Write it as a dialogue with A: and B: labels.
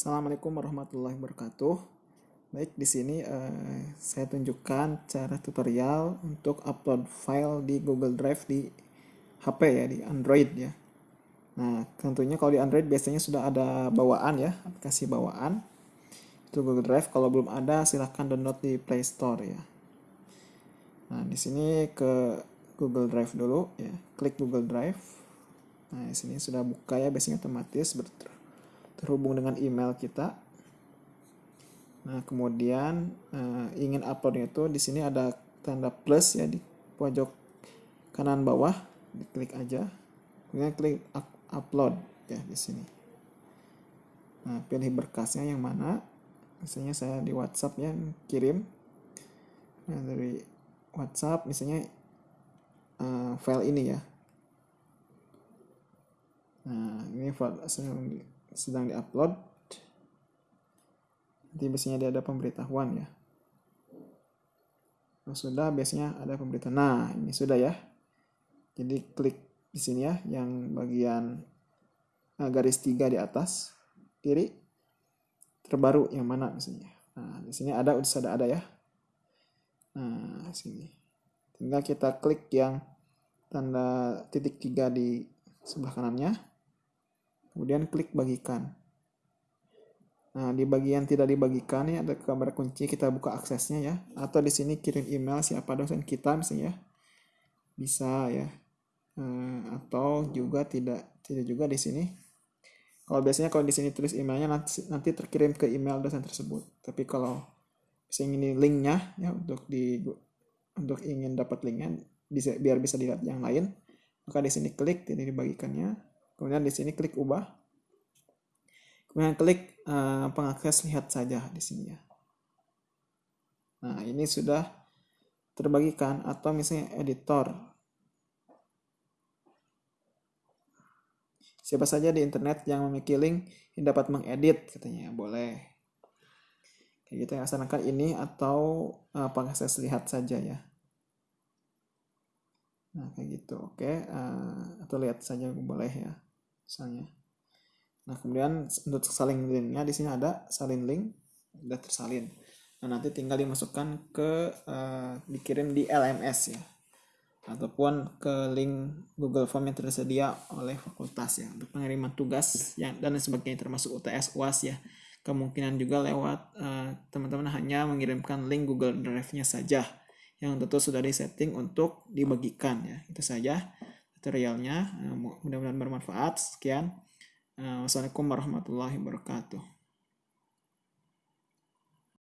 A: Assalamualaikum warahmatullahi wabarakatuh. Baik, di sini eh, saya tunjukkan cara tutorial untuk upload file di Google Drive di HP ya, di Android ya. Nah, tentunya kalau di Android biasanya sudah ada bawaan ya, aplikasi bawaan. Itu Google Drive. Kalau belum ada, silahkan download di Play Store ya. Nah, di sini ke Google Drive dulu ya, klik Google Drive. Nah, di sini sudah buka ya, biasanya otomatis ber- terhubung dengan email kita. Nah, kemudian uh, ingin uploadnya itu di sini ada tanda plus ya di pojok kanan bawah, diklik aja. Kemudian klik upload ya di sini. Nah, pilih berkasnya yang mana. Misalnya saya di WhatsApp ya kirim. Nah, dari WhatsApp misalnya uh, file ini ya. Nah, ini file sedang diupload nanti biasanya dia ada pemberitahuan ya. Nah, sudah biasanya ada pemberitahuan. Nah ini sudah ya. Jadi klik di sini ya yang bagian nah, garis tiga di atas kiri terbaru yang mana misalnya nah di sini ada sudah ada ya. Nah sini. Tinggal kita klik yang tanda titik tiga di sebelah kanannya kemudian klik bagikan. Nah di bagian tidak dibagikan ini ada gambar kunci kita buka aksesnya ya. Atau di sini kirim email siapa dosen kita misalnya bisa ya. Eh, atau juga tidak tidak juga di sini. Kalau biasanya kalau di sini tulis emailnya nanti nanti terkirim ke email dosen tersebut. Tapi kalau misalnya ini linknya ya untuk di untuk ingin dapat linknya bisa biar bisa dilihat yang lain maka di sini klik tidak dibagikannya Kemudian di sini klik ubah. Kemudian klik uh, pengakses lihat saja di sini ya. Nah, ini sudah terbagikan atau misalnya editor. Siapa saja di internet yang memiliki link yang dapat mengedit katanya boleh. Kayak gitu ya, asalkan ini atau uh, pengakses lihat saja ya. Nah, kayak gitu. Oke, uh, atau lihat saja boleh ya misalnya. Nah, kemudian untuk salin linknya di sini ada salin link, sudah tersalin. Nah, nanti tinggal dimasukkan ke uh, dikirim di LMS ya. Ataupun ke link Google Form yang tersedia oleh fakultas ya untuk pengiriman tugas yang dan sebagainya termasuk UTS UAS ya. Kemungkinan juga lewat teman-teman uh, hanya mengirimkan link Google Drive-nya saja yang tentu sudah disetting untuk dibagikan ya. Itu saja tutorialnya. Mudah-mudahan bermanfaat. Sekian. Wassalamualaikum warahmatullahi wabarakatuh.